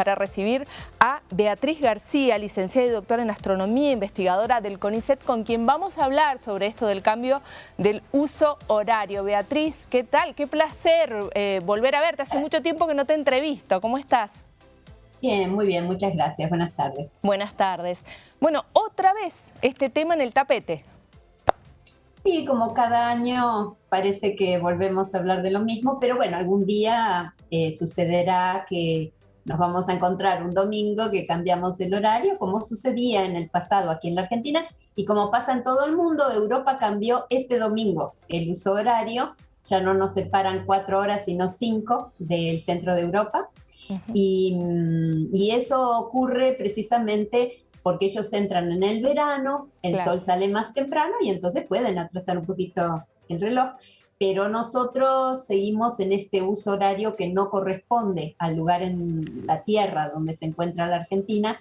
para recibir a Beatriz García, licenciada y doctora en astronomía, investigadora del CONICET, con quien vamos a hablar sobre esto del cambio del uso horario. Beatriz, ¿qué tal? Qué placer eh, volver a verte. Hace mucho tiempo que no te entrevisto. ¿Cómo estás? Bien, muy bien, muchas gracias. Buenas tardes. Buenas tardes. Bueno, otra vez este tema en el tapete. Sí, como cada año parece que volvemos a hablar de lo mismo, pero bueno, algún día eh, sucederá que nos vamos a encontrar un domingo que cambiamos el horario, como sucedía en el pasado aquí en la Argentina, y como pasa en todo el mundo, Europa cambió este domingo. El uso horario, ya no nos separan cuatro horas, sino cinco del centro de Europa, y, mm, y eso ocurre precisamente porque ellos entran en el verano, el sol sale más temprano y entonces pueden atrasar un poquito el reloj, pero nosotros seguimos en este uso horario que no corresponde al lugar en la Tierra donde se encuentra la Argentina,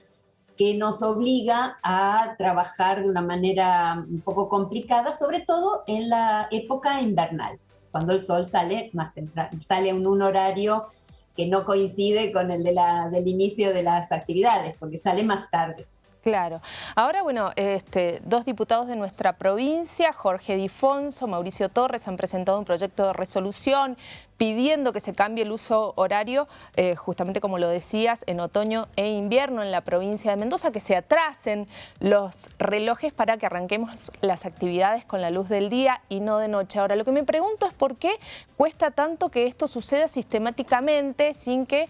que nos obliga a trabajar de una manera un poco complicada, sobre todo en la época invernal, cuando el sol sale más temprano, sale en un horario que no coincide con el de la, del inicio de las actividades, porque sale más tarde. Claro. Ahora, bueno, este, dos diputados de nuestra provincia, Jorge Difonso, Mauricio Torres, han presentado un proyecto de resolución pidiendo que se cambie el uso horario, eh, justamente como lo decías, en otoño e invierno en la provincia de Mendoza, que se atrasen los relojes para que arranquemos las actividades con la luz del día y no de noche. Ahora, lo que me pregunto es por qué cuesta tanto que esto suceda sistemáticamente sin que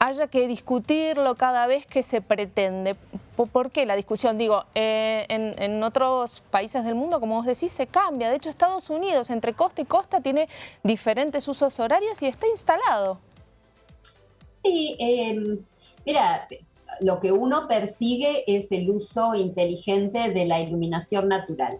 haya que discutirlo cada vez que se pretende. ¿Por qué la discusión? Digo, eh, en, otros países del mundo, como vos decís, se cambia. De hecho, Estados Unidos, entre costa y costa, tiene diferentes usos horarios y está instalado. Sí, em, mira, lo que uno persigue es el uso inteligente de la iluminación natural.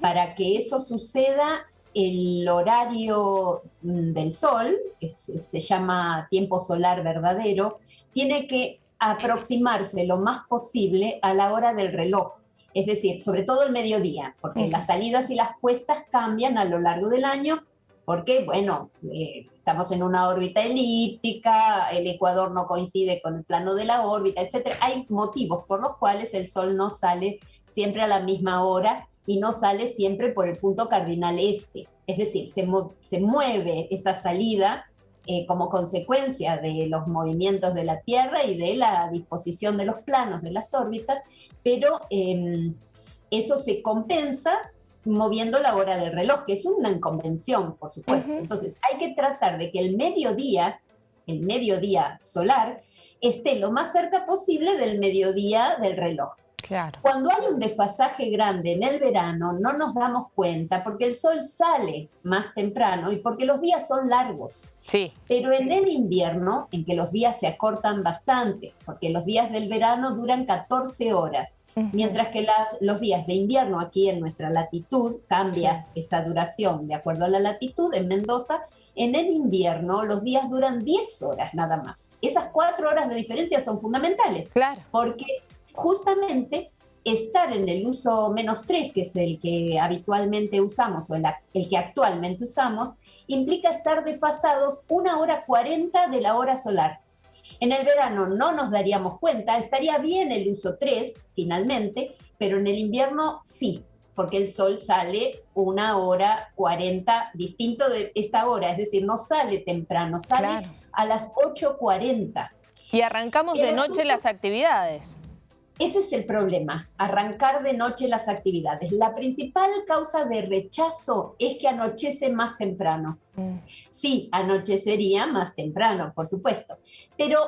Para que eso suceda, el horario mm, del sol, que se llama tiempo solar verdadero, tiene que aproximarse lo más posible a la hora del reloj, es decir, sobre todo el mediodía, porque las salidas y las puestas cambian a lo largo del año, porque, bueno, eh, estamos en una órbita elíptica, el ecuador no coincide con el plano de la órbita, etc. Hay motivos por los cuales el sol no sale siempre a la misma hora y no sale siempre por el punto cardinal este. Es decir, se, se mueve esa salida eh, como consecuencia de los movimientos de la Tierra y de la disposición de los planos de las órbitas, pero em, eso se compensa moviendo la hora del reloj, que es una inconvención, por supuesto. Entonces, hay que tratar de que el mediodía, el mediodía solar, esté lo más cerca posible del mediodía del reloj. Cuando hay un desfasaje grande en el verano, no nos damos cuenta porque el sol sale más temprano y porque los días son largos. Sí. Pero en el invierno, en que los días se acortan bastante, porque los días del verano duran 14 horas, mientras que los días de invierno aquí en nuestra latitud cambia esa duración de acuerdo a la latitud. En Mendoza en el invierno los días duran 10 horas nada más. Esas cuatro horas de diferencia son fundamentales. Claro. Porque justamente estar en el uso menos 3, que es el que habitualmente usamos o el, que actualmente usamos, implica estar desfasados una hora 40 de la hora solar. En el verano no nos daríamos cuenta, estaría bien el uso 3 finalmente, pero en el invierno sí, porque el sol sale una hora 40 distinto de esta hora, es decir, no sale temprano, sale a las 8.40. Y arrancamos de noche las actividades. Ese es el problema, arrancar de noche las actividades. La principal causa de rechazo es que anochece más temprano. Mm. Sí, anochecería más temprano, por supuesto, pero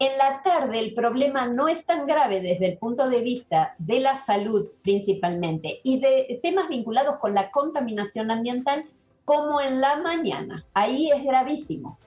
en la tarde el problema no es tan grave desde el punto de vista de la salud principalmente y de temas vinculados con la contaminación ambiental como en la mañana. Ahí es gravísimo.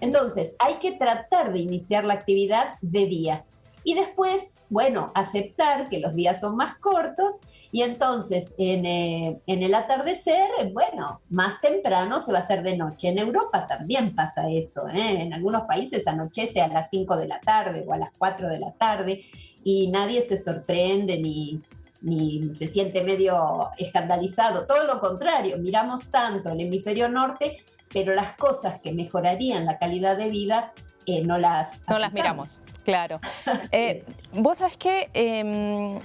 Entonces, hay que tratar de iniciar la actividad de día. Y después, bueno, aceptar que los días son más cortos y entonces en, eh, el atardecer, bueno, más temprano se va a hacer de noche. En Europa también pasa eso, ¿eh? en algunos países anochece a las 5 de la tarde o a las 4 de la tarde y nadie se sorprende ni, ni se siente medio escandalizado. Todo lo contrario, miramos tanto el hemisferio norte, pero las cosas que mejorarían la calidad de vida eh, no las... No las miramos. Claro. Eh, vos sabés que em,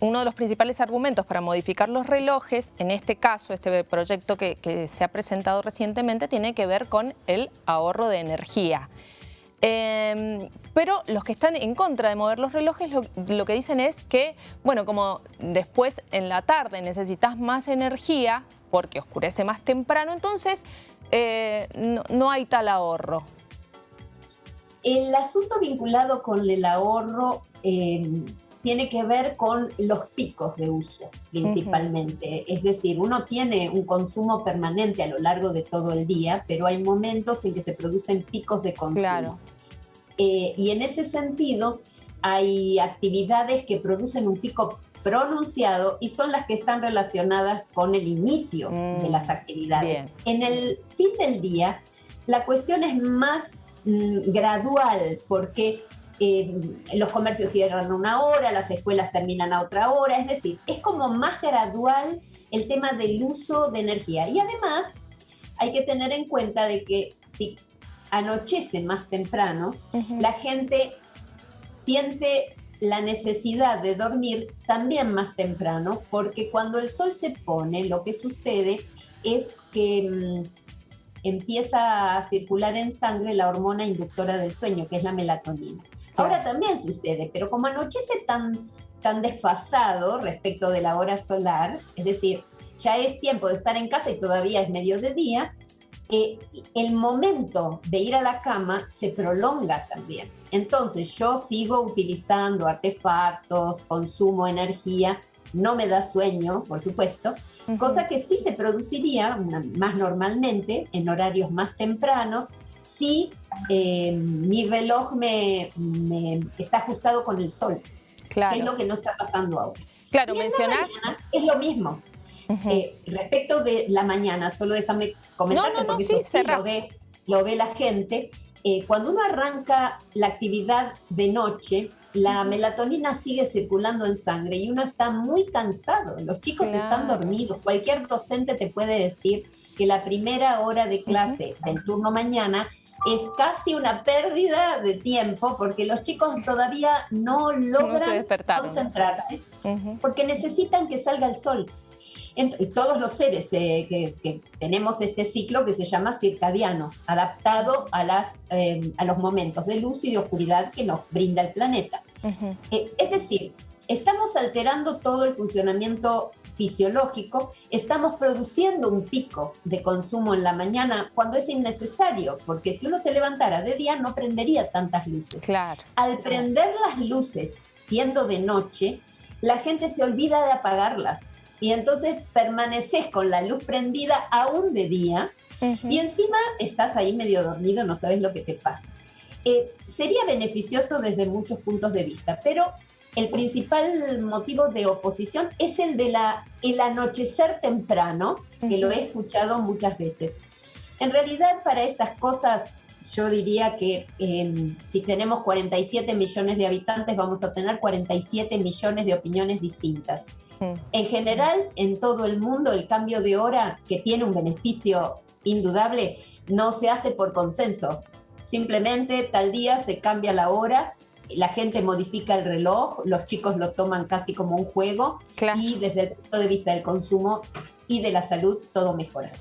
uno de los principales argumentos para modificar los relojes, en este caso, este proyecto que, se ha presentado recientemente, tiene que ver con el ahorro de energía. Em, pero los que están en contra de mover los relojes lo, que dicen es que, bueno, como después en la tarde necesitas más energía porque oscurece más temprano, entonces eh, no, hay tal ahorro. El asunto vinculado con el ahorro em, tiene que ver con los picos de uso principalmente. Es decir, uno tiene un consumo permanente a lo largo de todo el día, pero hay momentos en que se producen picos de consumo. Eh, y en ese sentido, hay actividades que producen un pico pronunciado y son las que están relacionadas con el inicio de mm, las actividades. En el fin del día, la cuestión es más mm, gradual porque eh, los comercios cierran una hora, las escuelas terminan a otra hora, es decir, es como más gradual el tema del uso de energía. Y además hay que tener en cuenta de que si anochece más temprano, la gente siente la necesidad de dormir también más temprano, porque cuando el sol se pone, lo que sucede es que mm, empieza a circular en sangre la hormona inductora del sueño, que es la melatonina. Ahora también sucede, pero como anochece tan, tan desfasado respecto de la hora solar, es decir, ya es tiempo de estar en casa y todavía es medio de día, eh, el momento de ir a la cama se prolonga también. Entonces yo sigo utilizando artefactos, consumo energía, no me da sueño, por supuesto, cosa que sí se produciría más normalmente en horarios más tempranos si eh, mi reloj me, está ajustado con el sol, claro. que es lo que no está pasando ahora. Claro, mencionas. Es lo mismo. Eh, respecto de la mañana, solo déjame comentarte porque eso sí lo ve, lo ve la gente. Eh, cuando uno arranca la actividad de noche, la melatonina sigue circulando en sangre y uno está muy cansado. Los chicos están dormidos. Cualquier docente te puede decir que la primera hora de clase del turno mañana es casi una pérdida de tiempo porque los chicos todavía no logran concentrarse porque necesitan que salga el sol todos los seres eh, que, tenemos este ciclo que se llama circadiano, adaptado a, las, eh, a los momentos de luz y de oscuridad que nos brinda el planeta. Eh, es decir, estamos alterando todo el funcionamiento fisiológico, estamos produciendo un pico de consumo en la mañana cuando es innecesario, porque si uno se levantara de día no prendería tantas luces. Claro. Al prender las luces siendo de noche, la gente se olvida de apagarlas y entonces permaneces con la luz prendida aún de día y encima estás ahí medio dormido, no sabes lo que te pasa. Eh, sería beneficioso desde muchos puntos de vista, pero el principal motivo de oposición es el de la, el anochecer temprano, que lo he escuchado muchas veces. En realidad, para estas cosas yo diría que em, si tenemos 47 millones de habitantes, vamos a tener 47 millones de opiniones distintas. En general, en todo el mundo, el cambio de hora, que tiene un beneficio indudable, no se hace por consenso. Simplemente tal día se cambia la hora, la gente modifica el reloj, los chicos lo toman casi como un juego y desde el punto de vista del consumo y de la salud, todo mejora.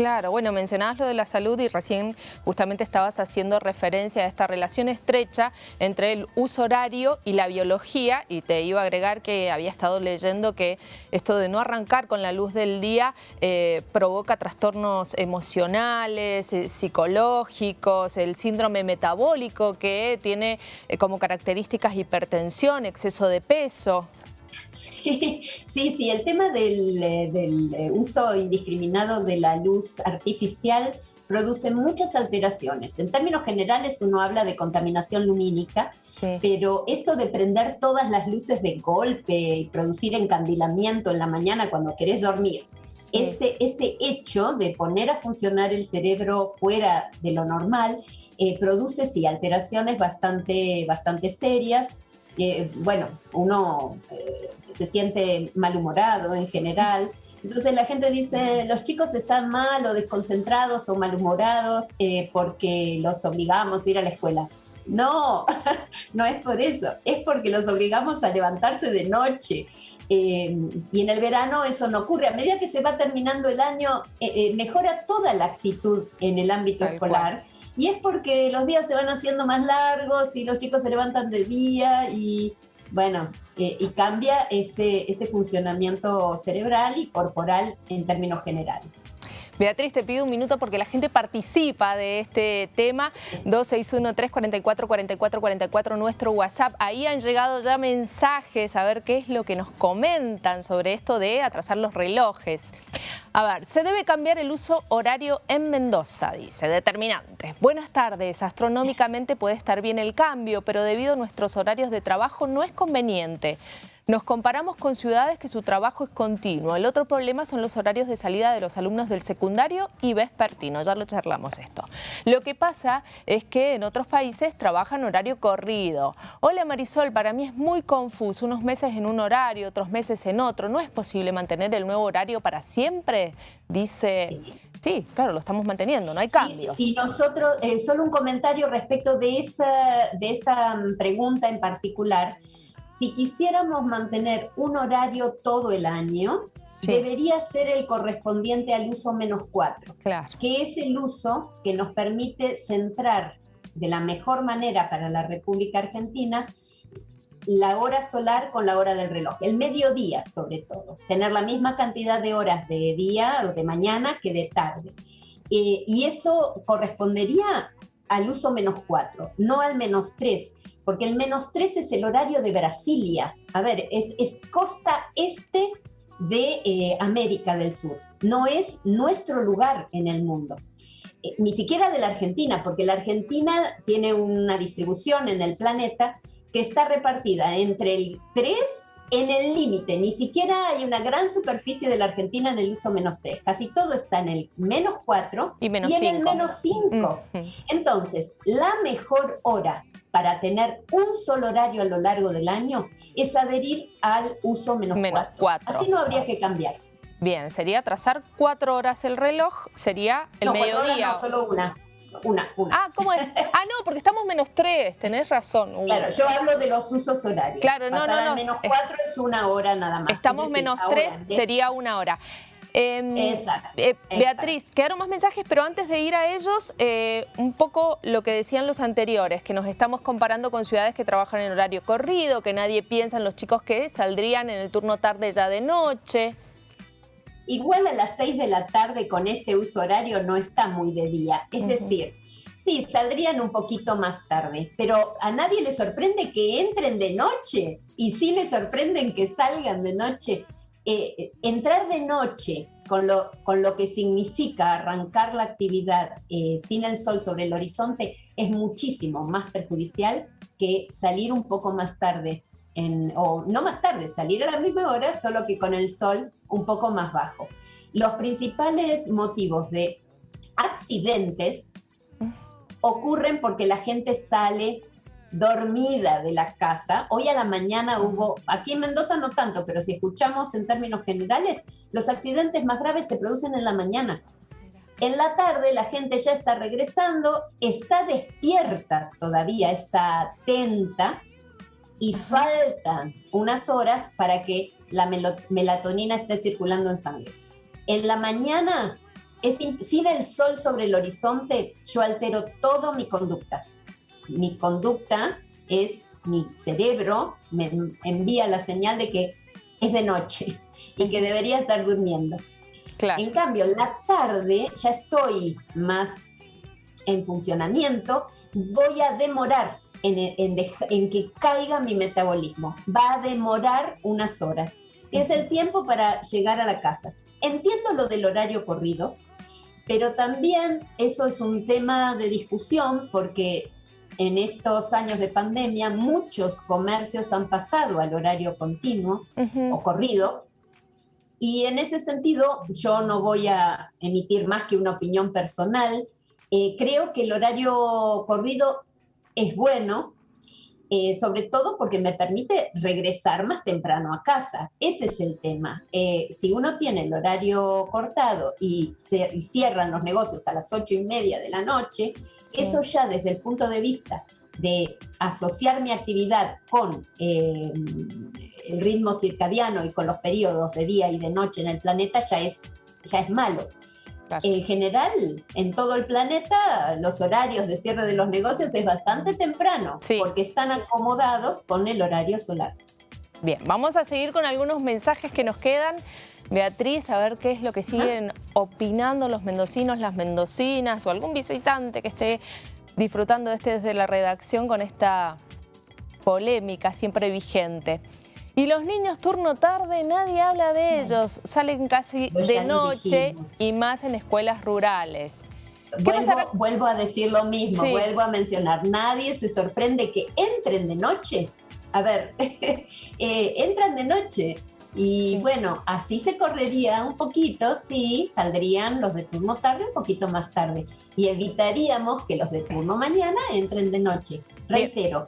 Claro, bueno, mencionabas lo de la salud y recién justamente estabas haciendo referencia a esta relación estrecha entre el uso horario y la biología y te iba a agregar que había estado leyendo que esto de no arrancar con la luz del día eh, provoca trastornos emocionales, eh, psicológicos, el síndrome metabólico que tiene eh, como características hipertensión, exceso de peso. Sí, sí, el tema del, eh, eh, uso indiscriminado de la luz artificial produce muchas alteraciones. En términos generales uno habla de contaminación lumínica, pero esto de prender todas las luces de golpe y producir encandilamiento en la mañana cuando querés dormir, este, ese hecho de poner a funcionar el cerebro fuera de lo normal eh, produce sí alteraciones bastante, bastante serias bueno, uno eh, se siente malhumorado en general. Entonces la gente dice, los chicos están mal o desconcentrados o malhumorados eh, porque los obligamos a ir a la escuela. No, no es por eso, es porque los obligamos a levantarse de noche. Eh, y en el verano eso no ocurre. A medida que se va terminando el año, eh, eh, mejora toda la actitud en el ámbito escolar. Y es porque los días se van haciendo más largos y los chicos se levantan de día y bueno, y cambia ese, ese funcionamiento cerebral y corporal en términos generales. Beatriz, te pido un minuto porque la gente participa de este tema. 261-344-4444, nuestro WhatsApp. Ahí han llegado ya mensajes a ver qué es lo que nos comentan sobre esto de atrasar los relojes. A ver, se debe cambiar el uso horario en Mendoza, dice, determinante. Buenas tardes, astronómicamente puede estar bien el cambio, pero debido a nuestros horarios de trabajo no es conveniente. Nos comparamos con ciudades que su trabajo es continuo. El otro problema son los horarios de salida de los alumnos del secundario y vespertino, ya lo charlamos esto. Lo que pasa es que en otros países trabajan horario corrido. Hola Marisol, para mí es muy confuso, unos meses en un horario, otros meses en otro. ¿No es posible mantener el nuevo horario para siempre? Dice... Sí. claro, lo estamos manteniendo, no hay cambios. Sí, nosotros, eh, solo un comentario respecto de esa, de esa mm, pregunta en particular si quisiéramos mantener un horario todo el año, debería ser el correspondiente al uso menos cuatro, claro. que es el uso que nos permite centrar de la mejor manera para la República Argentina la hora solar con la hora del reloj, el mediodía sobre todo, tener la misma cantidad de horas de día o de mañana que de tarde. Eh, y eso correspondería al uso menos cuatro, no al menos tres, porque el menos 3 es el horario de Brasilia. A ver, es, es costa este de eh, América del Sur, no es nuestro lugar en el mundo. Eh, ni siquiera de la Argentina, porque la Argentina tiene una distribución en el planeta que está repartida entre el 3 en el límite, ni siquiera hay una gran superficie de la Argentina en el uso menos 3, casi todo está en el menos 4 y, en el menos 5. Entonces, la mejor hora para tener un solo horario a lo largo del año es adherir al uso menos, menos 4. Así no habría que cambiar. Bien, sería trazar cuatro horas el reloj, sería el mediodía. no, solo una. Una, una. Ah, ¿cómo es? Ah, no, porque estamos menos tres, tenés razón. Claro, yo hablo de los usos horarios. Claro, no, no, no. menos cuatro es una hora nada más. Estamos menos tres, sería una hora. Em, eh, Beatriz, quedaron más mensajes, pero antes de ir a ellos, eh, un poco lo que decían los anteriores, que nos estamos comparando con ciudades que trabajan en horario corrido, que nadie piensa en los chicos que saldrían en el turno tarde ya de noche. Igual a las 6 de la tarde con este uso horario no está muy de día, es decir, sí, saldrían un poquito más tarde, pero a nadie le sorprende que entren de noche y sí le sorprenden que salgan de noche. Eh, entrar de noche con lo, con lo que significa arrancar la actividad eh, sin el sol sobre el horizonte es muchísimo más perjudicial que salir un poco más tarde, en, o no más tarde, salir a la misma hora, solo que con el sol un poco más bajo. Los principales motivos de accidentes ocurren porque la gente sale dormida de la casa. Hoy a la mañana hubo, aquí en Mendoza no tanto, pero si escuchamos en términos generales, los accidentes más graves se producen en la mañana. En la tarde la gente ya está regresando, está despierta todavía, está atenta y faltan unas horas para que la melatonina esté circulando en sangre. En la mañana, es, si el sol sobre el horizonte, yo altero todo mi conducta mi conducta es, mi cerebro me envía la señal de que es de noche y que debería estar durmiendo. En cambio, la tarde ya estoy más en funcionamiento, voy a demorar en, en, que caiga mi metabolismo. Va a demorar unas horas. Es el tiempo para llegar a la casa. Entiendo lo del horario corrido, pero también eso es un tema de discusión porque en estos años de pandemia muchos comercios han pasado al horario continuo o corrido. Y en ese sentido yo no voy a emitir más que una opinión personal. Eh, creo que el horario corrido es bueno, eh, sobre todo porque me permite regresar más temprano a casa. Ese es el tema. Eh, si uno tiene el horario cortado y, se, y cierran los negocios a las ocho y media de la noche, eso ya desde el punto de vista de asociar mi actividad con eh, el ritmo circadiano y con los periodos de día y de noche en el planeta ya es, ya es malo. En general, en todo el planeta, los horarios de cierre de los negocios es bastante temprano, porque están acomodados con el horario solar. Bien, vamos a seguir con algunos mensajes que nos quedan. Beatriz, a ver qué es lo que siguen opinando los mendocinos, las mendocinas o algún visitante que esté disfrutando de este desde la redacción con esta polémica siempre vigente. Y los niños turno tarde, nadie habla de ellos. Salen casi de noche y más en escuelas rurales. Vuelvo, a decir lo mismo, vuelvo a mencionar. Nadie se sorprende que entren de noche. A ver, eh, entran de noche. Y bueno, así se correría un poquito si saldrían los de turno tarde un poquito más tarde. Y evitaríamos que los de turno mañana entren de noche. Reitero,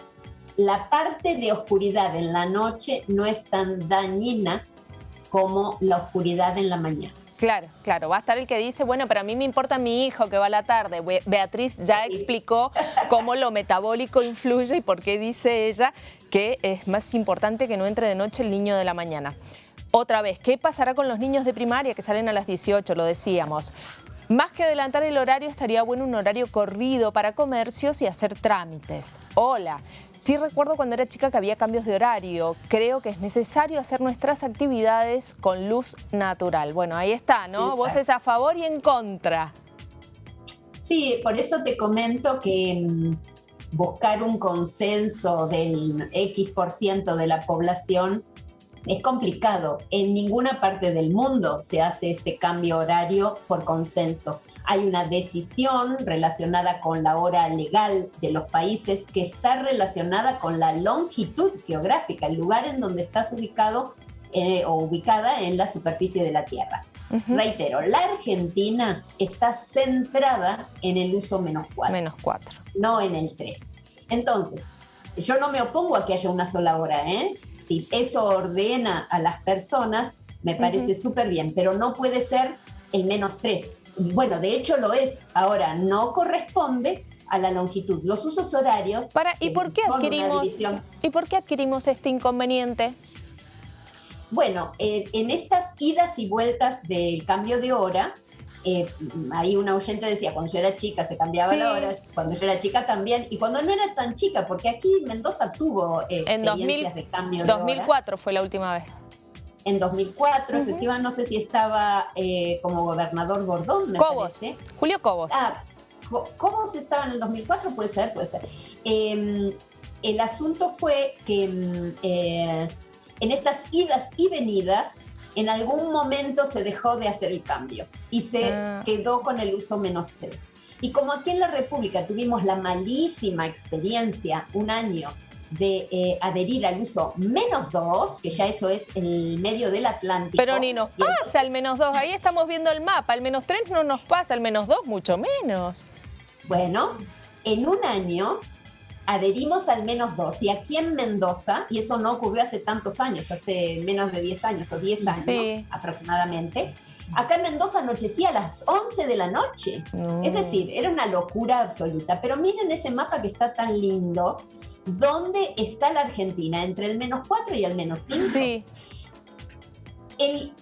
la parte de oscuridad en la noche no es tan dañina como la oscuridad en la mañana. Claro, claro. Va a estar el que dice, bueno, pero a mí me importa mi hijo que va a la tarde. Beatriz ya explicó cómo lo metabólico influye y por qué dice ella que es más importante que no entre de noche el niño de la mañana. Otra vez, ¿qué pasará con los niños de primaria que salen a las 18? Lo decíamos. Más que adelantar el horario, estaría bueno un horario corrido para comercios y hacer trámites. Hola, Sí recuerdo cuando era chica que había cambios de horario. Creo que es necesario hacer nuestras actividades con luz natural. Bueno, ahí está, ¿no? Vos es a favor y en contra. Sí, por eso te comento que mm, buscar un consenso del X% de la población es complicado. En ninguna parte del mundo se hace este cambio horario por consenso hay una decisión relacionada con la hora legal de los países que está relacionada con la longitud geográfica, el lugar en donde estás ubicado eh, o ubicada en la superficie de la Tierra. Reitero, la Argentina está centrada en el uso menos 4. Menos 4. No en el 3. Entonces, yo no me opongo a que haya una sola hora, ¿eh? Si eso ordena a las personas, me parece súper bien, pero no puede ser el menos 3 bueno, de hecho lo es. Ahora, no corresponde a la longitud. Los usos horarios... Para, ¿y, por qué adquirimos, ¿Y por qué adquirimos este inconveniente? Bueno, eh, en estas idas y vueltas del cambio de hora, eh, ahí una oyente decía, cuando yo era chica se cambiaba la hora, cuando yo era chica también, y cuando no era tan chica, porque aquí Mendoza tuvo eh, en 2000, de cambio 2004 fue la última vez en 2004, efectivamente, no sé si estaba eh, como gobernador Bordón, me Cobos, parece. Julio Cobos. Ah, Cobos estaba en el 2004, puede ser, puede ser. Em, el asunto fue que em, eh, en estas idas y venidas, en algún momento se dejó de hacer el cambio y se ah. quedó con el uso menos tres. Y como aquí en la República tuvimos la malísima experiencia un año de eh, adherir al uso menos 2, que ya eso es en el medio del Atlántico. Pero ni nos pasa el menos 2, ahí estamos viendo el mapa, el menos 3 no nos pasa, el menos 2 mucho menos. Bueno, en un año adherimos al menos 2 y aquí en Mendoza, y eso no ocurrió hace tantos años, hace menos de 10 años o 10 años aproximadamente, Acá en Mendoza anochecía a las 11 de la noche. Es decir, era una locura absoluta. Pero miren ese mapa que está tan lindo ¿Dónde está la Argentina? Entre el menos 4 y el menos 5. Sí.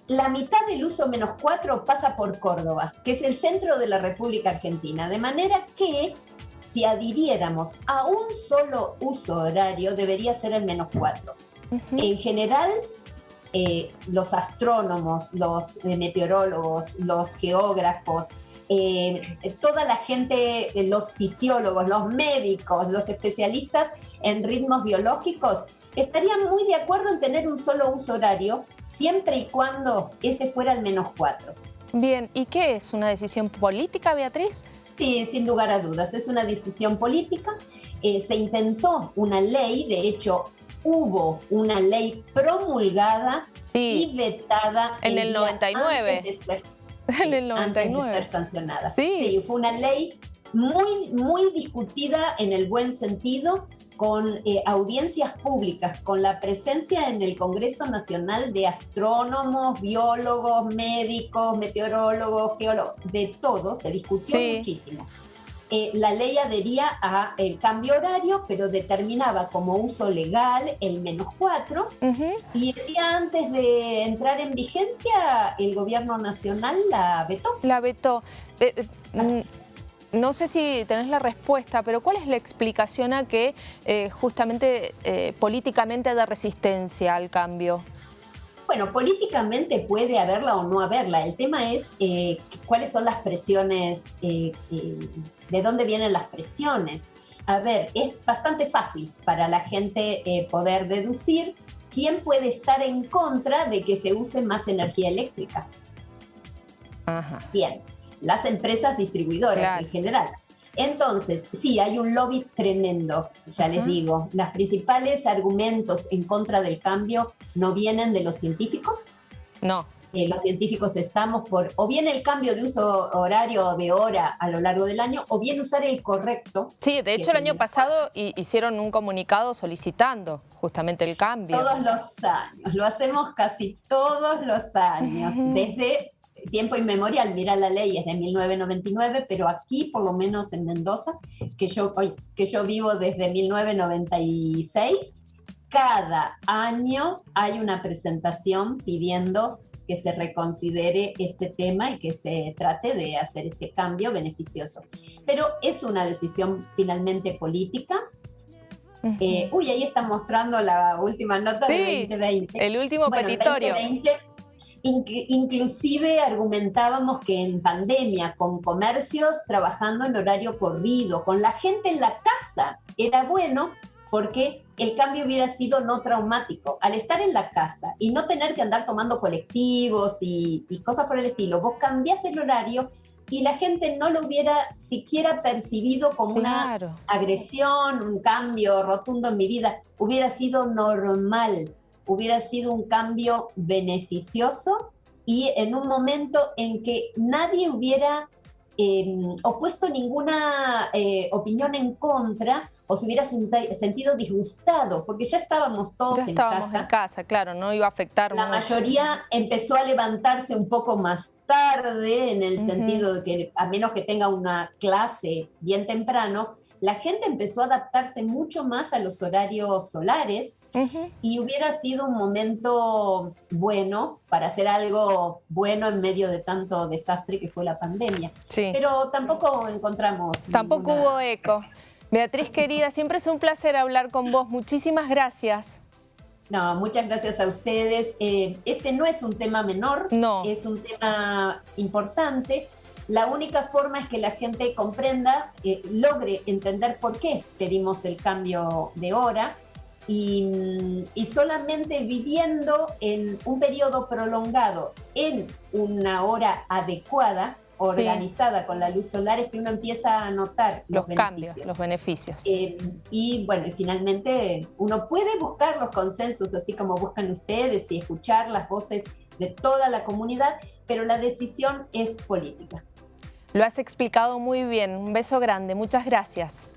la mitad del uso menos 4 pasa por Córdoba, que es el centro de la República Argentina. De manera que si adhiriéramos a un solo uso horario, debería ser el menos 4. En general, eh, los astrónomos, los eh, meteorólogos, los geógrafos, eh, toda la gente, los fisiólogos, los médicos, los especialistas en ritmos biológicos, estarían muy de acuerdo en tener un solo uso horario, siempre y cuando ese fuera el menos cuatro. Bien, ¿y qué es? ¿Una decisión política, Beatriz? Sí, sin lugar a dudas, es una decisión política. Eh, se intentó una ley, de hecho, hubo una ley promulgada y vetada en el, 99. en el 99. Antes de ser sancionada. Sí. sí, fue una ley muy, muy discutida en el buen sentido, con eh, audiencias públicas, con la presencia en el Congreso Nacional de astrónomos, biólogos, médicos, meteorólogos, geólogos, de todo, se discutió muchísimo. eh, la ley adhería a el cambio horario, pero determinaba como uso legal el menos cuatro. Y el día antes de entrar en vigencia, el gobierno nacional la vetó. La vetó. Eh, eh, no sé si tenés la respuesta, pero ¿cuál es la explicación a que justamente políticamente haya resistencia al cambio? Bueno, políticamente puede haberla o no haberla. El tema es eh, cuáles son las presiones, eh, eh, de dónde vienen las presiones. A ver, es bastante fácil para la gente poder deducir quién puede estar en contra de que se use más energía eléctrica. ¿Quién? Las empresas distribuidoras en general. Entonces, sí, hay un lobby tremendo, ya les digo. Los principales argumentos en contra del cambio no vienen de los científicos. No. Eh, los científicos estamos por o bien el cambio de uso horario de hora a lo largo del año o bien usar el correcto. Sí, de hecho el año pasado hicieron un comunicado solicitando justamente el cambio. Todos los años, lo hacemos casi todos los años, desde tiempo inmemorial, mira la ley es de 1999, pero aquí, por lo menos en Mendoza, que yo, que yo vivo desde 1996, cada año hay una presentación pidiendo que se reconsidere este tema y que se trate de hacer este cambio beneficioso. Pero es una decisión finalmente política. Eh, uy, ahí está mostrando la última nota de 2020. El último petitorio. Inclusive argumentábamos que en pandemia, con comercios trabajando en horario corrido, con la gente en la casa, era bueno porque el cambio hubiera sido no traumático. Al estar en la casa y no tener que andar tomando colectivos y, cosas por el estilo, vos cambiás el horario y la gente no lo hubiera siquiera percibido como una agresión, un cambio rotundo en mi vida, hubiera sido normal hubiera sido un cambio beneficioso y en un momento en que nadie hubiera em, opuesto ninguna eh, opinión en contra o se hubiera sentido disgustado, porque ya estábamos todos ya en estábamos casa. en casa, claro, no iba a afectar La mayoría empezó a levantarse un poco más tarde, en el sentido de que a menos que tenga una clase bien temprano, la gente empezó a adaptarse mucho más a los horarios solares y hubiera sido un momento bueno para hacer algo bueno en medio de tanto desastre que fue la pandemia. Pero tampoco encontramos... Tampoco hubo eco. Beatriz querida, siempre es un placer hablar con vos. Muchísimas gracias. No, muchas gracias a ustedes. Eh, este no es un tema menor, no. es un tema importante la única forma es que la gente comprenda, eh, logre entender por qué pedimos el cambio de hora y, solamente viviendo en un periodo prolongado en una hora adecuada, organizada con la luz solar, es que uno empieza a notar los, cambios, los beneficios. Eh, y bueno, finalmente uno puede buscar los consensos, así como buscan ustedes, y escuchar las voces de toda la comunidad, pero la decisión es política. Lo has explicado muy bien. Un beso grande. Muchas gracias.